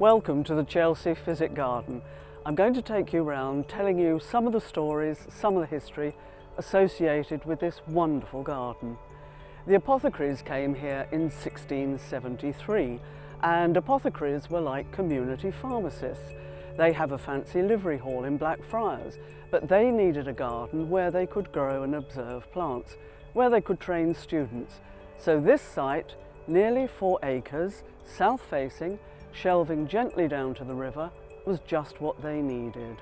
Welcome to the Chelsea Physic Garden. I'm going to take you around telling you some of the stories, some of the history associated with this wonderful garden. The apothecaries came here in 1673 and apothecaries were like community pharmacists. They have a fancy livery hall in Blackfriars, but they needed a garden where they could grow and observe plants, where they could train students. So this site, nearly four acres, south-facing, shelving gently down to the river, was just what they needed.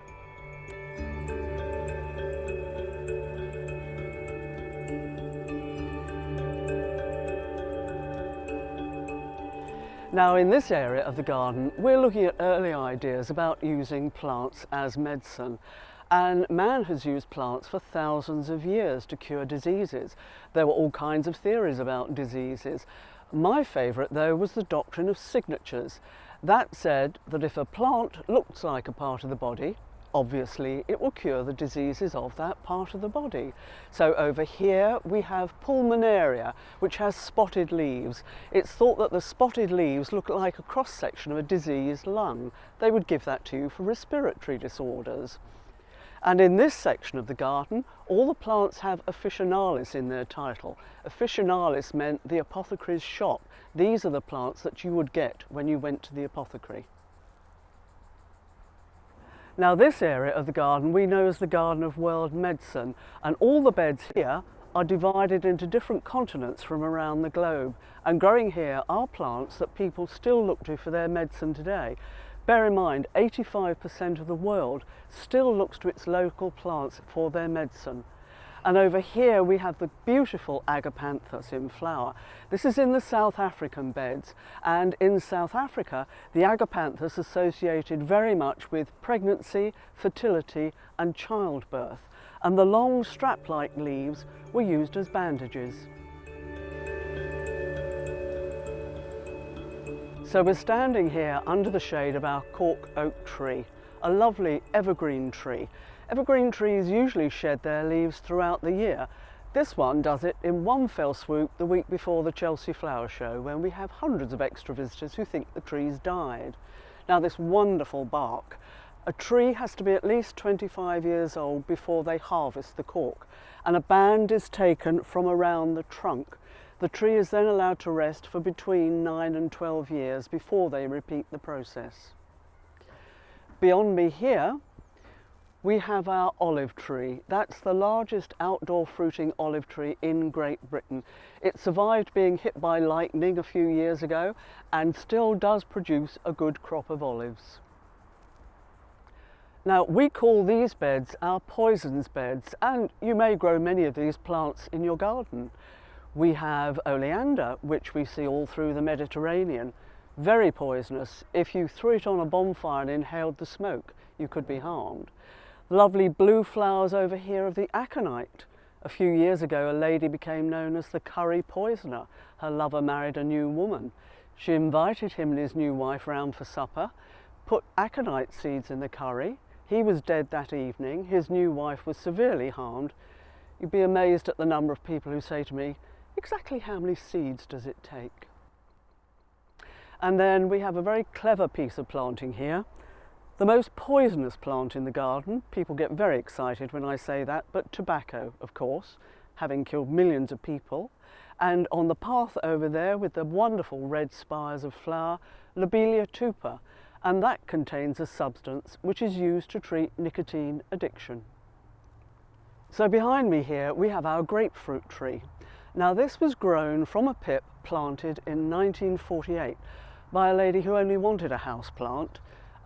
Now in this area of the garden we're looking at early ideas about using plants as medicine and man has used plants for thousands of years to cure diseases. There were all kinds of theories about diseases. My favourite though was the doctrine of signatures. That said that if a plant looks like a part of the body, obviously it will cure the diseases of that part of the body. So over here we have pulmonaria, which has spotted leaves. It's thought that the spotted leaves look like a cross-section of a diseased lung. They would give that to you for respiratory disorders. And in this section of the garden, all the plants have officinalis in their title. Officinalis meant the apothecary's shop. These are the plants that you would get when you went to the apothecary. Now this area of the garden we know as the Garden of World Medicine and all the beds here are divided into different continents from around the globe and growing here are plants that people still look to for their medicine today. Bear in mind 85% of the world still looks to its local plants for their medicine and over here we have the beautiful agapanthus in flower. This is in the South African beds and in South Africa the agapanthus associated very much with pregnancy, fertility and childbirth and the long strap-like leaves were used as bandages. So we're standing here under the shade of our cork oak tree, a lovely evergreen tree Evergreen trees usually shed their leaves throughout the year. This one does it in one fell swoop the week before the Chelsea Flower Show when we have hundreds of extra visitors who think the trees died. Now this wonderful bark. A tree has to be at least 25 years old before they harvest the cork and a band is taken from around the trunk. The tree is then allowed to rest for between 9 and 12 years before they repeat the process. Beyond me here we have our olive tree. That's the largest outdoor fruiting olive tree in Great Britain. It survived being hit by lightning a few years ago and still does produce a good crop of olives. Now we call these beds our poisons beds and you may grow many of these plants in your garden. We have oleander which we see all through the Mediterranean. Very poisonous. If you threw it on a bonfire and inhaled the smoke you could be harmed lovely blue flowers over here of the aconite. A few years ago, a lady became known as the curry poisoner. Her lover married a new woman. She invited him and his new wife round for supper, put aconite seeds in the curry. He was dead that evening. His new wife was severely harmed. You'd be amazed at the number of people who say to me, exactly how many seeds does it take? And then we have a very clever piece of planting here. The most poisonous plant in the garden, people get very excited when I say that, but tobacco, of course, having killed millions of people. And on the path over there with the wonderful red spires of flower, Lobelia tupa, and that contains a substance which is used to treat nicotine addiction. So behind me here we have our grapefruit tree. Now this was grown from a pip planted in 1948 by a lady who only wanted a house plant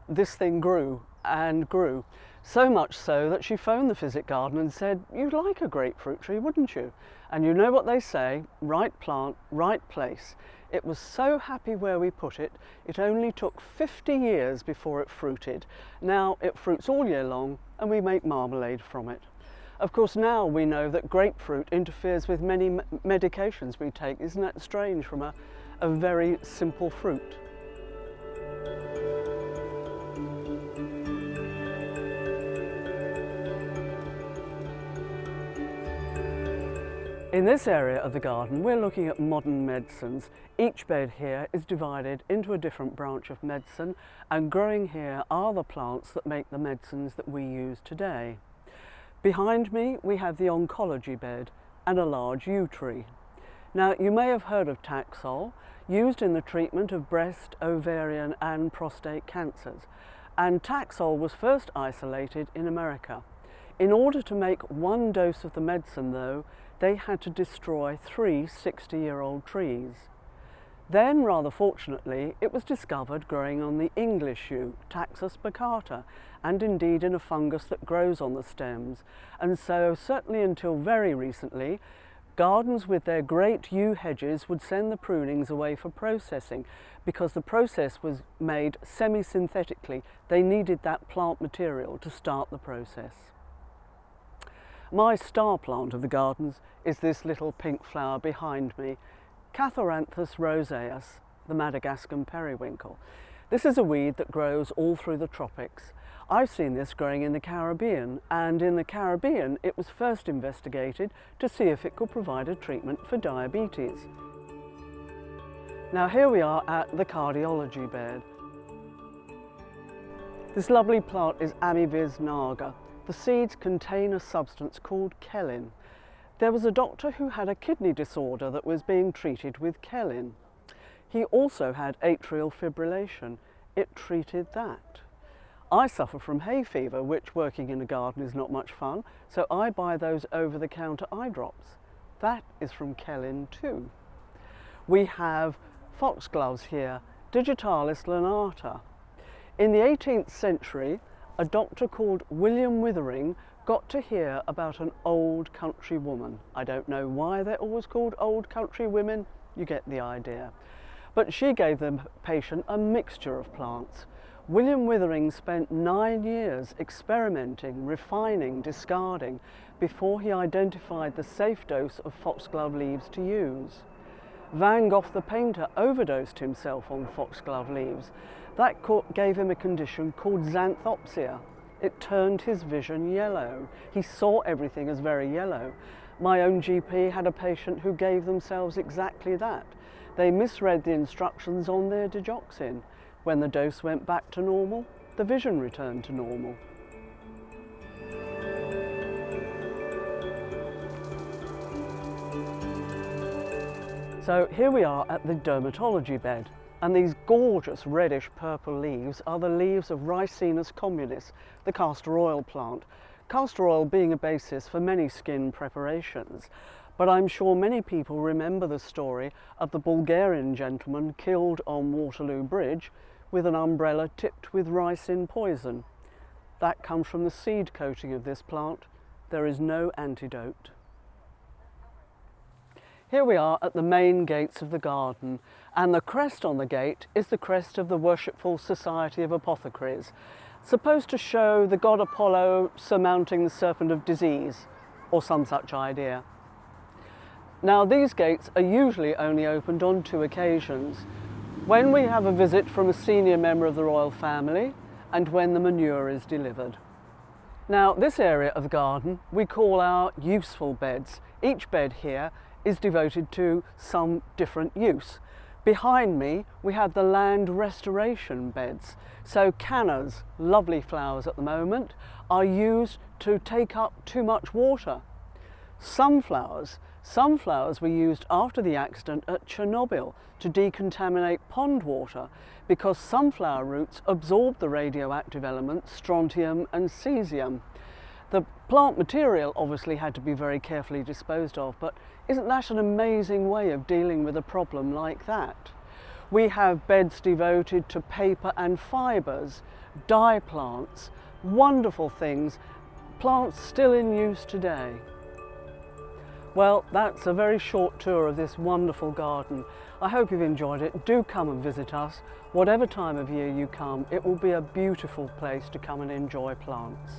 this thing grew and grew. So much so that she phoned the Physic Garden and said, you'd like a grapefruit tree, wouldn't you? And you know what they say, right plant, right place. It was so happy where we put it, it only took 50 years before it fruited. Now it fruits all year long and we make marmalade from it. Of course now we know that grapefruit interferes with many medications we take. Isn't that strange from a, a very simple fruit? In this area of the garden, we're looking at modern medicines. Each bed here is divided into a different branch of medicine and growing here are the plants that make the medicines that we use today. Behind me, we have the oncology bed and a large yew tree. Now, you may have heard of Taxol, used in the treatment of breast, ovarian and prostate cancers. And Taxol was first isolated in America. In order to make one dose of the medicine though, they had to destroy three 60-year-old trees. Then, rather fortunately, it was discovered growing on the English yew, Taxus baccata, and indeed in a fungus that grows on the stems. And so, certainly until very recently, gardens with their great yew hedges would send the prunings away for processing because the process was made semi-synthetically. They needed that plant material to start the process. My star plant of the gardens is this little pink flower behind me, Catharanthus roseus, the Madagascan periwinkle. This is a weed that grows all through the tropics. I've seen this growing in the Caribbean and in the Caribbean it was first investigated to see if it could provide a treatment for diabetes. Now here we are at the cardiology bed. This lovely plant is Ammi visnaga. The seeds contain a substance called khellin. There was a doctor who had a kidney disorder that was being treated with khellin. He also had atrial fibrillation. It treated that. I suffer from hay fever, which working in a garden is not much fun, so I buy those over-the-counter eye drops. That is from Khellin too. We have foxgloves here, Digitalis lanata. In the 18th century, a doctor called William Withering got to hear about an old country woman. I don't know why they're always called old country women, you get the idea. But she gave the patient a mixture of plants. William Withering spent nine years experimenting, refining, discarding before he identified the safe dose of foxglove leaves to use. Van Gogh the painter overdosed himself on foxglove leaves that gave him a condition called xanthopsia. It turned his vision yellow. He saw everything as very yellow. My own GP had a patient who gave themselves exactly that. They misread the instructions on their digoxin. When the dose went back to normal, the vision returned to normal. So here we are at the dermatology bed. And these gorgeous reddish purple leaves are the leaves of Ricinus communis, the castor oil plant. Castor oil being a basis for many skin preparations. But I'm sure many people remember the story of the Bulgarian gentleman killed on Waterloo Bridge with an umbrella tipped with ricin poison. That comes from the seed coating of this plant. There is no antidote. Here we are at the main gates of the garden and the crest on the gate is the crest of the Worshipful Society of Apothecaries, supposed to show the god Apollo surmounting the serpent of disease or some such idea. Now these gates are usually only opened on two occasions, when we have a visit from a senior member of the royal family and when the manure is delivered. Now this area of the garden we call our useful beds. Each bed here is devoted to some different use. Behind me we have the land restoration beds. So cannas, lovely flowers at the moment, are used to take up too much water. Sunflowers, sunflowers were used after the accident at Chernobyl to decontaminate pond water because sunflower roots absorb the radioactive elements strontium and cesium. The plant material obviously had to be very carefully disposed of, but isn't that an amazing way of dealing with a problem like that? We have beds devoted to paper and fibres, dye plants, wonderful things, plants still in use today. Well, that's a very short tour of this wonderful garden. I hope you've enjoyed it. Do come and visit us. Whatever time of year you come, it will be a beautiful place to come and enjoy plants.